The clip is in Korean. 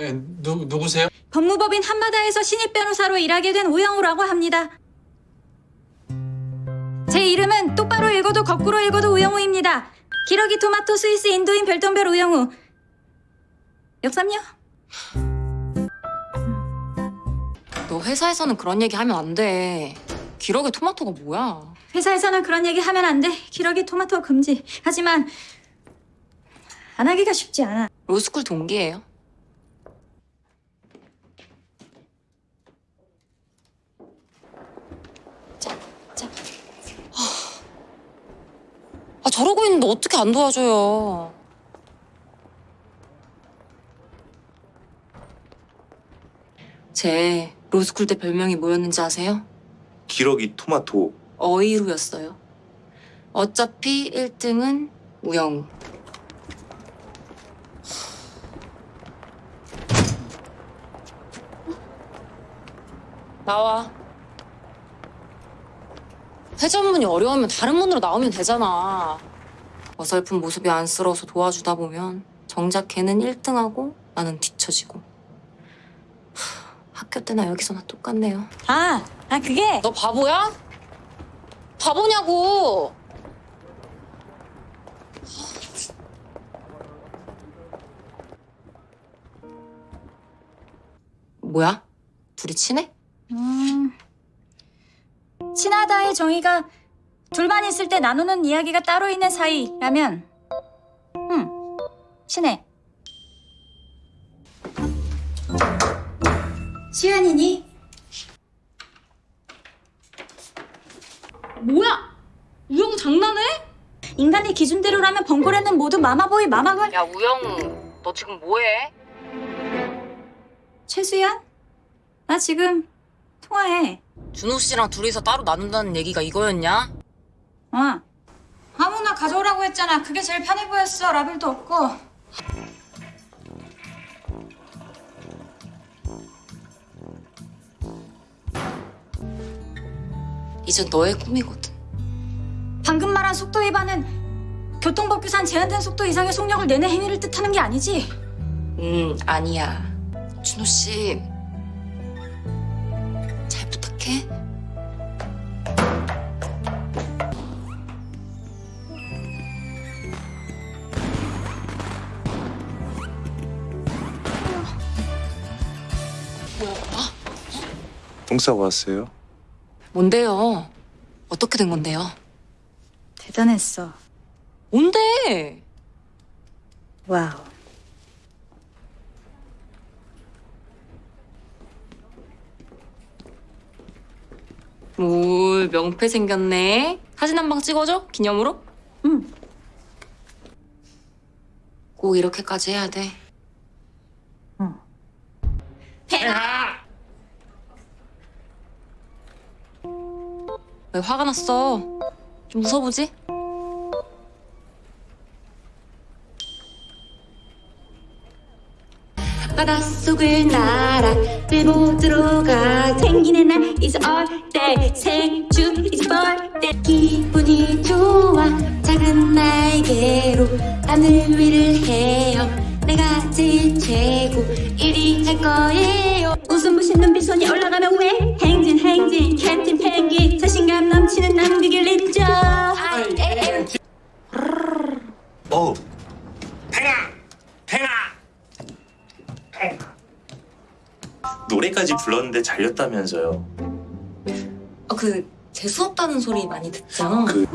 예, 누, 누구세요? 법무법인 한마다에서 신입 변호사로 일하게 된 우영우라고 합니다. 제 이름은 똑바로 읽어도 거꾸로 읽어도 우영우입니다. 기러기 토마토 스위스 인도인 별똥별 우영우. 역삼요? 너 회사에서는 그런 얘기 하면 안 돼. 기러기 토마토가 뭐야? 회사에서는 그런 얘기 하면 안 돼. 기러기 토마토 금지. 하지만 안 하기가 쉽지 않아. 로스쿨 동기예요. 자, 자. 아, 아, 저러고 있는데 어떻게 안 도와줘요? 제 로스쿨 때 별명이 뭐였는지 아세요? 기러기 토마토 어이루였어요. 어차피 1등은 우영우. 나와. 회전문이 어려우면 다른 문으로 나오면 되잖아. 어설픈 모습이 안쓰러워서 도와주다 보면 정작 걔는 1등하고 나는 뒤처지고. 하, 학교 때나 여기서나 똑같네요. 아, 아 그게 너 바보야? 바보냐고! 뭐야? 둘이 친해? 음, 친하다의 정의가 둘만 있을 때 나누는 이야기가 따로 있는 사이라면 음, 친해. 시연이니? 뭐야? 우영 장난해? 인간의 기준대로라면 번거래는 모두 마마보이 마마걸 야 우영우 너 지금 뭐해? 최수연? 나 지금 통화해. 준호 씨랑 둘이서 따로 나눈다는 얘기가 이거였냐? 어. 아무나 가져오라고 했잖아. 그게 제일 편해 보였어. 라벨도 없고. 이젠 너의 꿈이거든 방금 말한 속도 위반은 교통법규상 제한된 속도 이상의 속력을 내내 행위를 뜻하는 게 아니지. 음 아니야 준호 씨 뭐야? 똥 싸고 왔어요? 뭔데요? 어떻게 된 건데요? 대단했어. 뭔데? 와우. 뭘 명패 생겼네. 사진 한 방 찍어줘? 기념으로? 응. 꼭 이렇게까지 해야 돼. 응. 왜 화가 났어? 좀 웃어보지? 바닷속을 날아 들보드로 가 생기는 날 is all day. 생주 is birthday. 기분이 좋아 작은 날개로 하늘 위를 헤어 내가 제일 최고 1위 할 거예요 웃음 부신 눈빛 손이 올라가면 왜? 행진 행진 캡틴 펭귄 자신감 넘치는 남극을 인정. 어우 팽아 팽아 노래까지 불렀는데 잘렸다면서요 아, 그 재수없다는 소리 많이 듣죠? 그